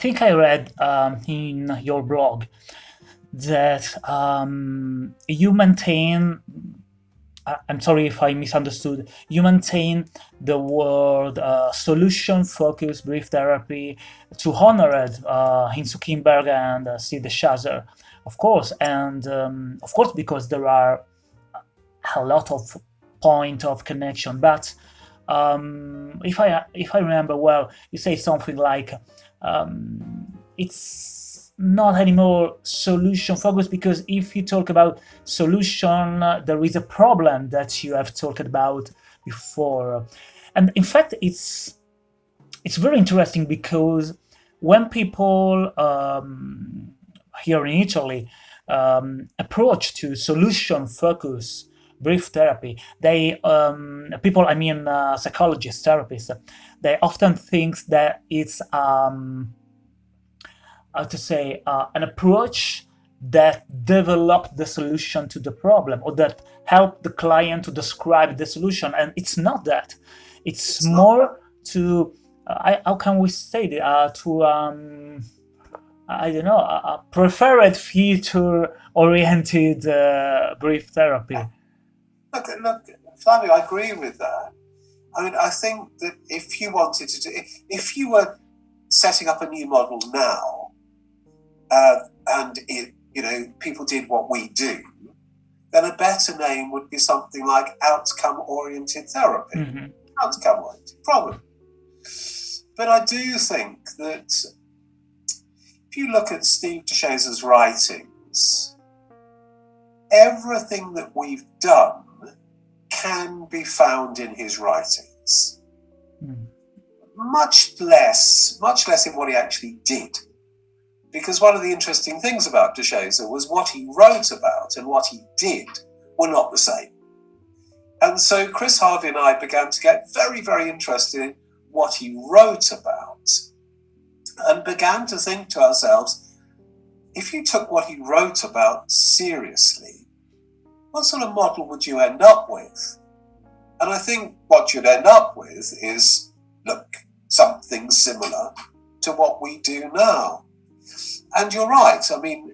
think I read um, in your blog that um, you maintain I'm sorry if I misunderstood. You maintain the word uh, solution-focused brief therapy to honor it uh, Insoo Kim and uh, Steve DeShazer, of course, and um, of course because there are a lot of point of connection. But um, if I if I remember well, you say something like um, it's not anymore solution focused because if you talk about solution uh, there is a problem that you have talked about before. And in fact it's it's very interesting because when people um, here in Italy um, approach to solution focus brief therapy they um, people I mean uh, psychologists therapists they often think that it's um, how to say, uh, an approach that developed the solution to the problem or that helped the client to describe the solution. And it's not that. It's, it's more to, uh, how can we say it, uh, to, um, I don't know, a preferred future-oriented uh, brief therapy. Look, look, Flavio, I agree with that. I mean, I think that if you wanted to do, if you were setting up a new model now, uh, and it, you know, people did what we do, then a better name would be something like outcome-oriented therapy. Mm -hmm. Outcome-oriented, probably. But I do think that if you look at Steve DeShazer's writings, everything that we've done can be found in his writings. Mm. Much less, much less in what he actually did because one of the interesting things about DeShazer was what he wrote about and what he did were not the same. And so Chris Harvey and I began to get very, very interested in what he wrote about and began to think to ourselves, if you took what he wrote about seriously, what sort of model would you end up with? And I think what you'd end up with is, look, something similar to what we do now. And you're right. I mean,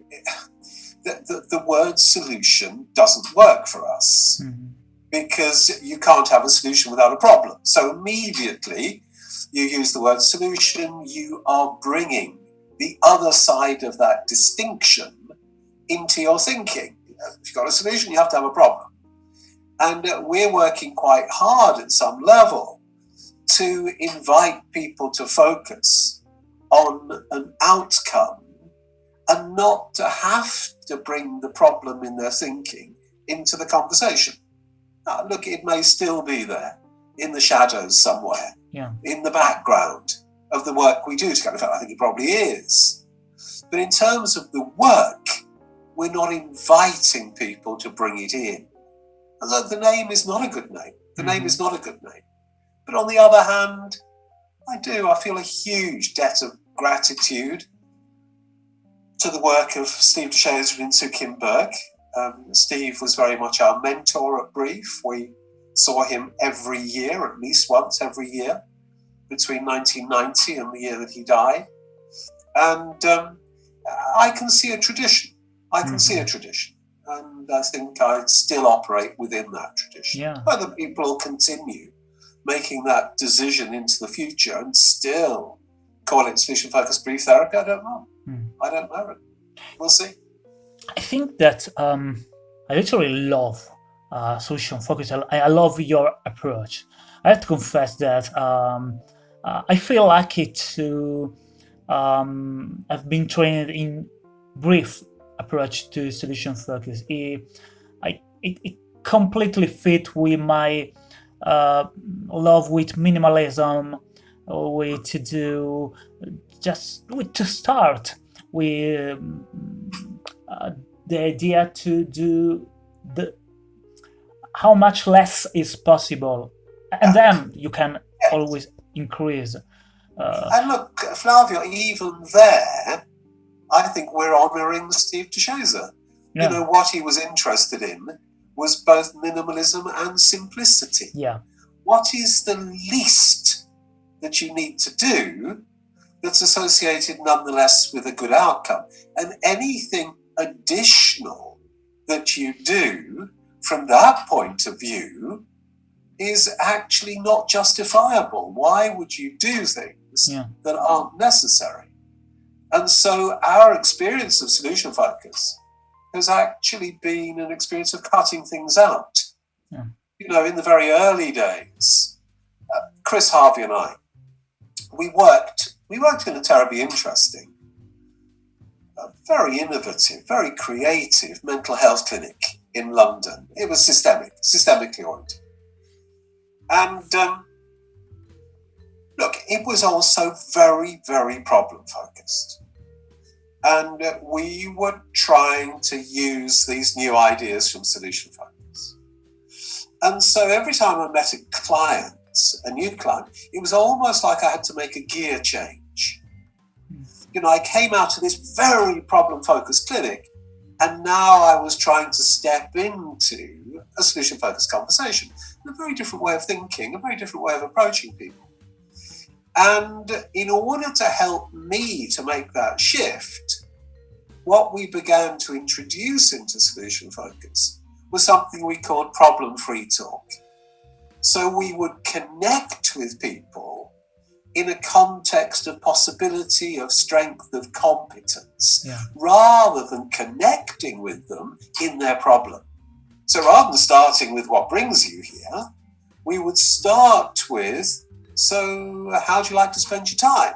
the, the, the word solution doesn't work for us mm -hmm. because you can't have a solution without a problem. So immediately you use the word solution, you are bringing the other side of that distinction into your thinking. If you've got a solution, you have to have a problem. And uh, we're working quite hard at some level to invite people to focus on an outcome and not to have to bring the problem in their thinking into the conversation. Now, look, it may still be there in the shadows somewhere, yeah. in the background of the work we do together. In fact, I think it probably is. But in terms of the work, we're not inviting people to bring it in. And the name is not a good name. The mm name is not a good name. But on the other hand, I do. I feel a huge debt of gratitude to the work of Steve DeShazer and Insoo Kim Berg. Um, Steve was very much our mentor at Brief. We saw him every year, at least once every year, between 1990 and the year that he died. And um, I can see a tradition. I can mm -hmm. see a mm-hmm. tradition. And I think I still operate within that tradition. Yeah. Whether people continue making that decision into the future and still call it solution focused brief therapy, I don't know. Hmm. I don't know. We'll see. I think that um, I literally love uh, solution focus. I, I, love your approach. I have to confess that um, uh, I feel lucky to um, have been trained in brief approach to solution focus. It, I, it, it completely fit with my uh, love with minimalism, with to do just with to start with uh, the idea to do the how much less is possible. And then you can always increase uh, and look Flavio even there I think we're honoring Steve DeShazer yeah. you know what he was interested in was both minimalism and simplicity yeah what is the least that you need to do that's associated nonetheless with a good outcome. And anything additional that you do from that point of view is actually not justifiable. Why would you do things yeah. that aren't necessary? And so our experience of solution focus has actually been an experience of cutting things out. Yeah. You know, in the very early days, uh, Chris Harvey and I, we worked, we worked in a terribly interesting, uh, very innovative, very creative mental health clinic in London. It was systemic, systemically oriented. And um, look, it was also very, very problem focused. And we were trying to use these new ideas from Solution Focus. And so every time I met a client, a new client, it was almost like I had to make a gear change. You know, I came out of this very problem focused clinic, and now I was trying to step into a solution focused conversation a very different way of thinking, a very different way of approaching people. And in order to help me to make that shift, what we began to introduce into solution focus was something we called problem free talk. So we would connect with people in a context of possibility, of strength, of competence, yeah. rather than connecting with them in their problem. So rather than starting with what brings you here, we would start with, so how do you like to spend your time?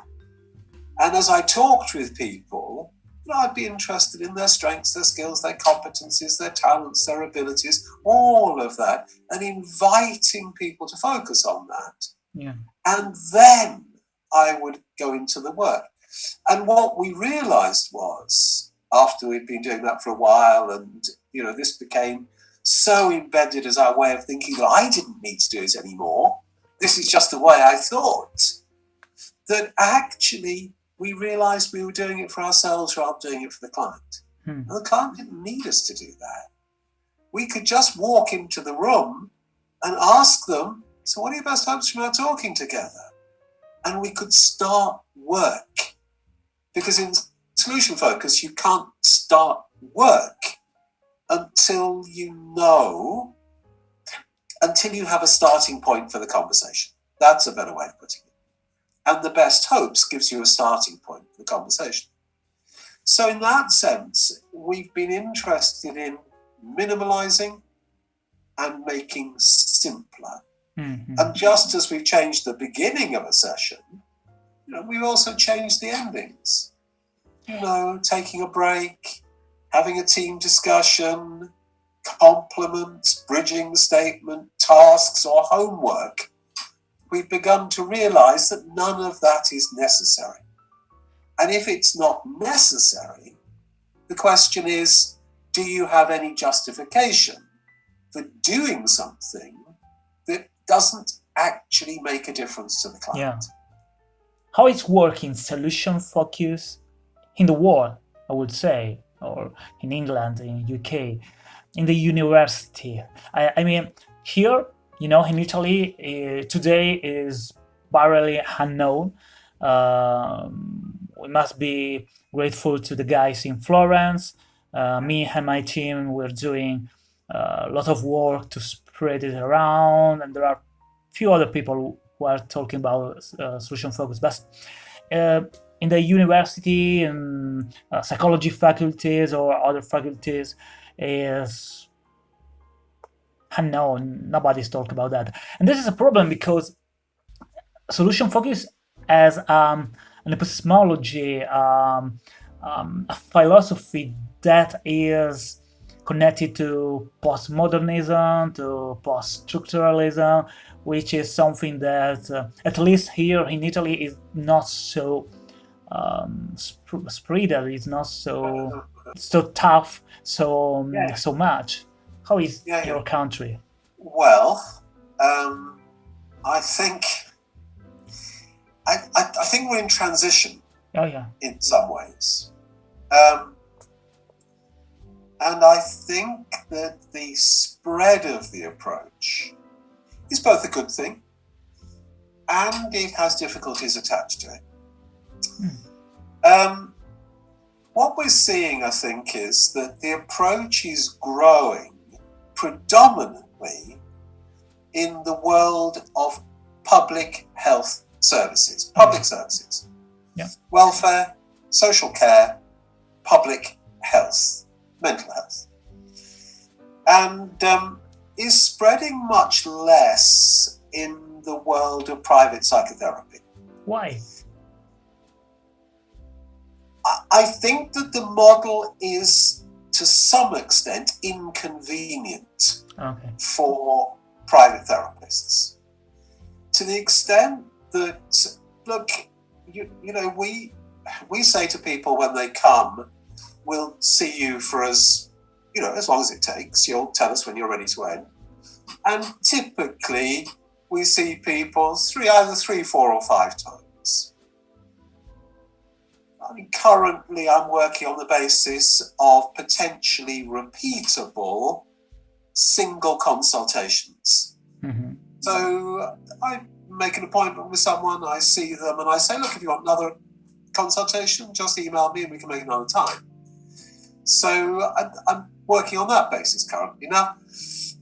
And as I talked with people, you know, I'd be interested in their strengths, their skills, their competencies, their talents, their abilities, all of that, and inviting people to focus on that. Yeah. And then I would go into the work. And what we realized was, after we'd been doing that for a while, and you know, this became so embedded as our way of thinking that I didn't need to do it anymore. This is just the way I thought. That actually we realized we were doing it for ourselves rather than doing it for the client. Hmm. And the client didn't need us to do that. We could just walk into the room and ask them, So, what are your best hopes from our talking together? And we could start work. Because in solution focus, you can't start work until you know, until you have a starting point for the conversation. That's a better way of putting it. And the best hopes gives you a starting point for the conversation. So, in that sense, we've been interested in minimalizing and making simpler. Mm-hmm. And just as we've changed the beginning of a session, you know, we've also changed the endings. You know, taking a break, having a team discussion, compliments, bridging statement, tasks, or homework, we've begun to realize that none of that is necessary. And if it's not necessary, the question is do you have any justification for doing something that doesn't actually make a difference to the client? Yeah. How is working solution focus in the world, I would say, or in England, in UK, in the university. I, I mean, here, you know, in Italy, uh, today is barely unknown. Um, we must be grateful to the guys in Florence. Uh, me and my team, we're doing uh, a lot of work to spread it around, and there are few other people who are talking about uh, solution focus. But uh, in the university and uh, psychology faculties or other faculties is unknown. Nobody's talking about that. And this is a problem because solution focus as um, an epistemology, um, um, a philosophy that is connected to postmodernism, to post-structuralism, which is something that, uh, at least here in Italy, is not so um, sp- spreader is not so so tough so yeah. so much. How is yeah, your country? Well, um, I think I, I, I, think we're in transition. Oh yeah. In some ways, um, and I think that the spread of the approach is both a good thing and it has difficulties attached to it. Mm. Um, what we're seeing, I think, is that the approach is growing predominantly in the world of public health services, public services, yeah. welfare, social care, public health, mental health, and um, is spreading much less in the world of private psychotherapy. Why? I think that the model is to some extent inconvenient okay. for private therapists. To the extent that, look, you, you know, we we say to people when they come, we'll see you for as you know as long as it takes. You'll tell us when you're ready to end. And typically, we see people three, either three, four, or five times. I mean, currently, I'm working on the basis of potentially repeatable single consultations. Mm-hmm. So I make an appointment with someone, I see them, and I say, look, if you want another consultation, just email me and we can make another time. So I'm, I'm working on that basis currently. Now,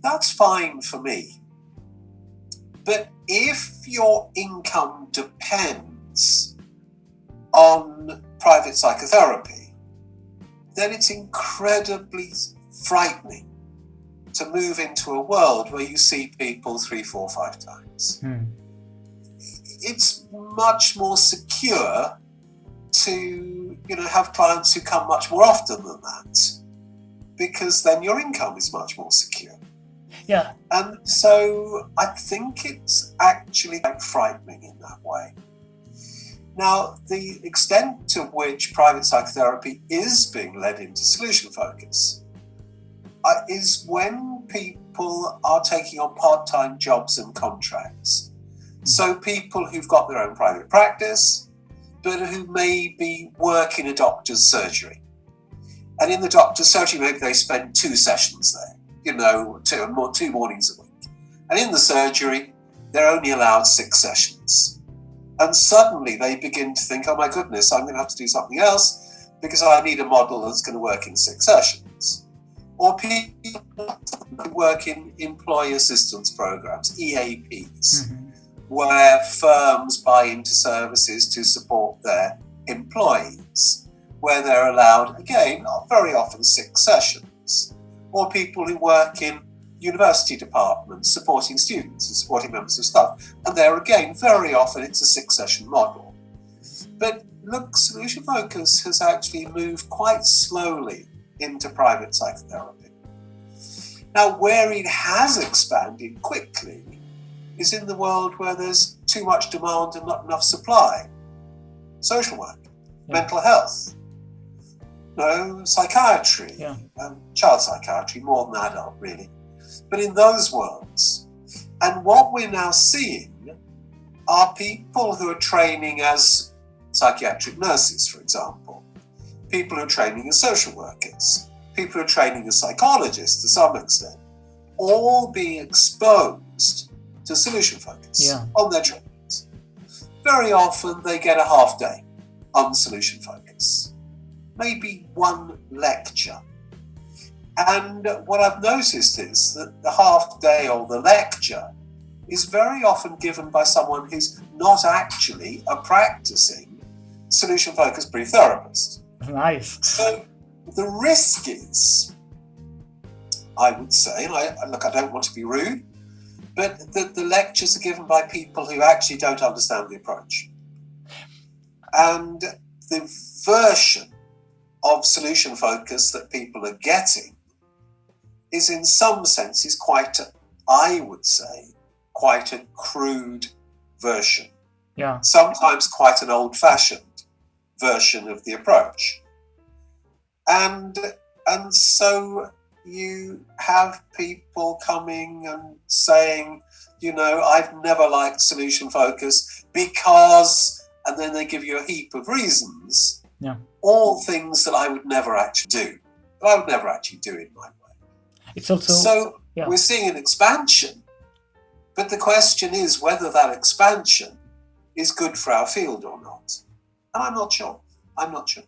that's fine for me. But if your income depends on private psychotherapy, then it's incredibly frightening to move into a world where you see people three, four, five times. Hmm. It's much more secure to you know have clients who come much more often than that because then your income is much more secure. Yeah. And so I think it's actually quite frightening in that way. Now, the extent to which private psychotherapy is being led into solution focus uh, is when people are taking on part time jobs and contracts. So, people who've got their own private practice, but who maybe work in a doctor's surgery. And in the doctor's surgery, maybe they spend two sessions there, you know, two, two mornings a week. And in the surgery, they're only allowed six sessions. And suddenly they begin to think, oh my goodness, I'm going to have to do something else because I need a model that's going to work in six sessions. Or people who work in employee assistance programs, EAPs, mm-hmm. where firms buy into services to support their employees, where they're allowed, again, very often six sessions. Or people who work in university departments supporting students and supporting members of staff. And there again, very often it's a six session model. But look, Solution Focus has actually moved quite slowly into private psychotherapy. Now, where it has expanded quickly is in the world where there's too much demand and not enough supply. Social work, yeah. mental health, no, psychiatry, yeah. um, child psychiatry, more than adult, really but in those worlds. And what we're now seeing are people who are training as psychiatric nurses, for example, people who are training as social workers, people who are training as psychologists to some extent, all being exposed to solution focus yeah. on their trainings. Very often they get a half day on solution focus, maybe one lecture and what I've noticed is that the half day or the lecture is very often given by someone who's not actually a practicing solution focused brief therapist. Nice. So the risk is, I would say, and I, look, I don't want to be rude, but that the lectures are given by people who actually don't understand the approach. And the version of solution focus that people are getting is in some senses quite, a, I would say, quite a crude version. Yeah. Sometimes quite an old fashioned version of the approach. And and so you have people coming and saying, you know, I've never liked solution focus because and then they give you a heap of reasons. Yeah. All things that I would never actually do. I would never actually do in my it's also so yeah. we're seeing an expansion, but the question is whether that expansion is good for our field or not. And I'm not sure. I'm not sure.